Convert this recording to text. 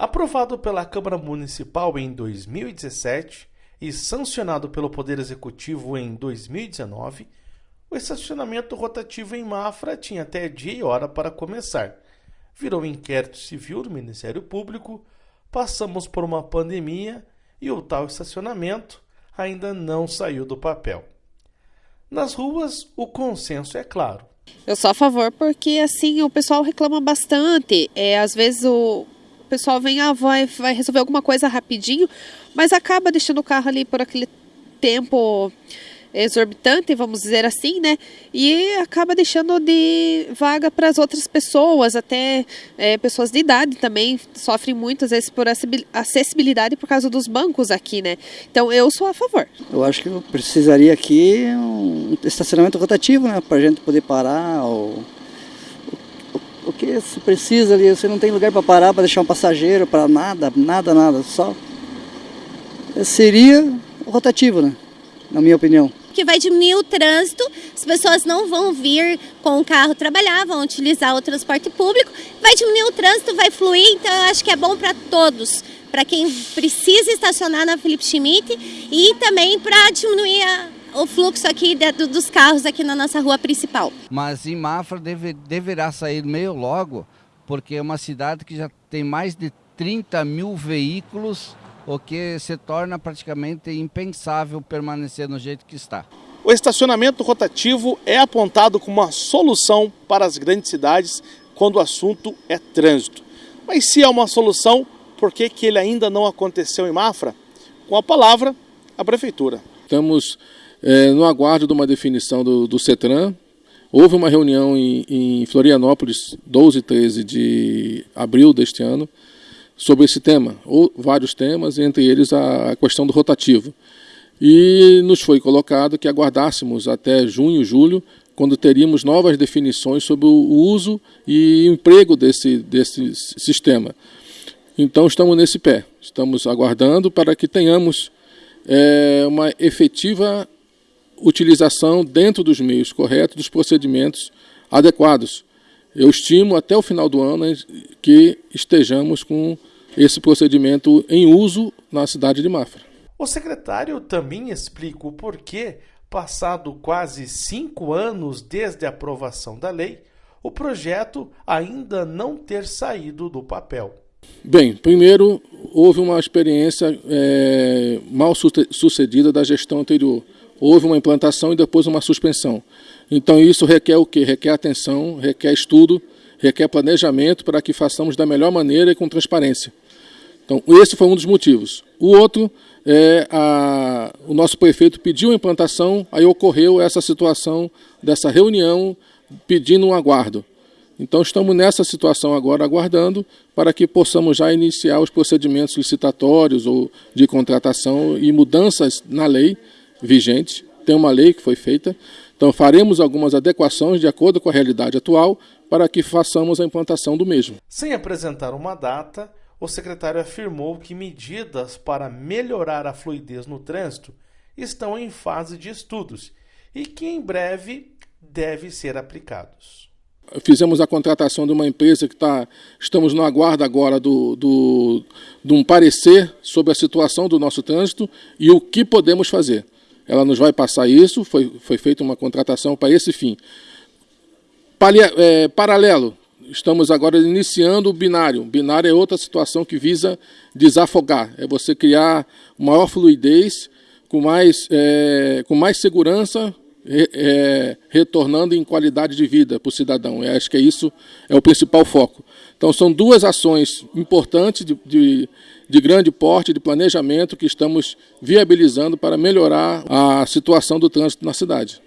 Aprovado pela Câmara Municipal em 2017 e sancionado pelo Poder Executivo em 2019, o estacionamento rotativo em Mafra tinha até dia e hora para começar. Virou inquérito civil do Ministério Público, passamos por uma pandemia e o tal estacionamento ainda não saiu do papel. Nas ruas, o consenso é claro. Eu sou a favor porque assim o pessoal reclama bastante. É, às vezes o pessoal vem, ah, vai, vai resolver alguma coisa rapidinho, mas acaba deixando o carro ali por aquele tempo exorbitante, vamos dizer assim, né? E acaba deixando de vaga para as outras pessoas, até é, pessoas de idade também sofrem muito, às vezes, por acessibilidade por causa dos bancos aqui, né? Então eu sou a favor. Eu acho que eu precisaria aqui um estacionamento rotativo, né? Para a gente poder parar. Ou... O que se precisa ali, você não tem lugar para parar, para deixar um passageiro, para nada, nada, nada, só. Seria rotativo, né? Na minha opinião. Que vai diminuir o trânsito, as pessoas não vão vir com o carro trabalhar, vão utilizar o transporte público, vai diminuir o trânsito, vai fluir, então eu acho que é bom para todos, para quem precisa estacionar na Felipe Schmidt e também para diminuir a, o fluxo aqui de, dos carros aqui na nossa rua principal. Mas em Mafra deve, deverá sair meio logo, porque é uma cidade que já tem mais de 30 mil veículos o que se torna praticamente impensável permanecer no jeito que está. O estacionamento rotativo é apontado como uma solução para as grandes cidades quando o assunto é trânsito. Mas se é uma solução, por que, que ele ainda não aconteceu em Mafra? Com a palavra, a Prefeitura. Estamos é, no aguardo de uma definição do, do CETRAN. Houve uma reunião em, em Florianópolis, 12 e 13 de abril deste ano, sobre esse tema, ou vários temas, entre eles a questão do rotativo. E nos foi colocado que aguardássemos até junho, julho, quando teríamos novas definições sobre o uso e emprego desse, desse sistema. Então estamos nesse pé, estamos aguardando para que tenhamos é, uma efetiva utilização dentro dos meios corretos, dos procedimentos adequados. Eu estimo até o final do ano que estejamos com esse procedimento em uso na cidade de Mafra. O secretário também explica o porquê, passado quase cinco anos desde a aprovação da lei, o projeto ainda não ter saído do papel. Bem, primeiro houve uma experiência é, mal sucedida da gestão anterior. Houve uma implantação e depois uma suspensão. Então isso requer o quê? Requer atenção, requer estudo, requer planejamento para que façamos da melhor maneira e com transparência. Então, esse foi um dos motivos. O outro é a, o nosso prefeito pediu a implantação, aí ocorreu essa situação dessa reunião pedindo um aguardo. Então, estamos nessa situação agora, aguardando, para que possamos já iniciar os procedimentos licitatórios ou de contratação e mudanças na lei vigente. Tem uma lei que foi feita, então faremos algumas adequações de acordo com a realidade atual para que façamos a implantação do mesmo. Sem apresentar uma data, o secretário afirmou que medidas para melhorar a fluidez no trânsito estão em fase de estudos e que em breve devem ser aplicados. Fizemos a contratação de uma empresa que está. Estamos no aguardo agora do, do, de um parecer sobre a situação do nosso trânsito e o que podemos fazer. Ela nos vai passar isso, foi, foi feita uma contratação para esse fim. Palia, é, paralelo, estamos agora iniciando o binário. Binário é outra situação que visa desafogar, é você criar maior fluidez, com mais, é, com mais segurança, é, retornando em qualidade de vida para o cidadão. Eu acho que é isso é o principal foco. Então, são duas ações importantes de, de, de grande porte, de planejamento, que estamos viabilizando para melhorar a situação do trânsito na cidade.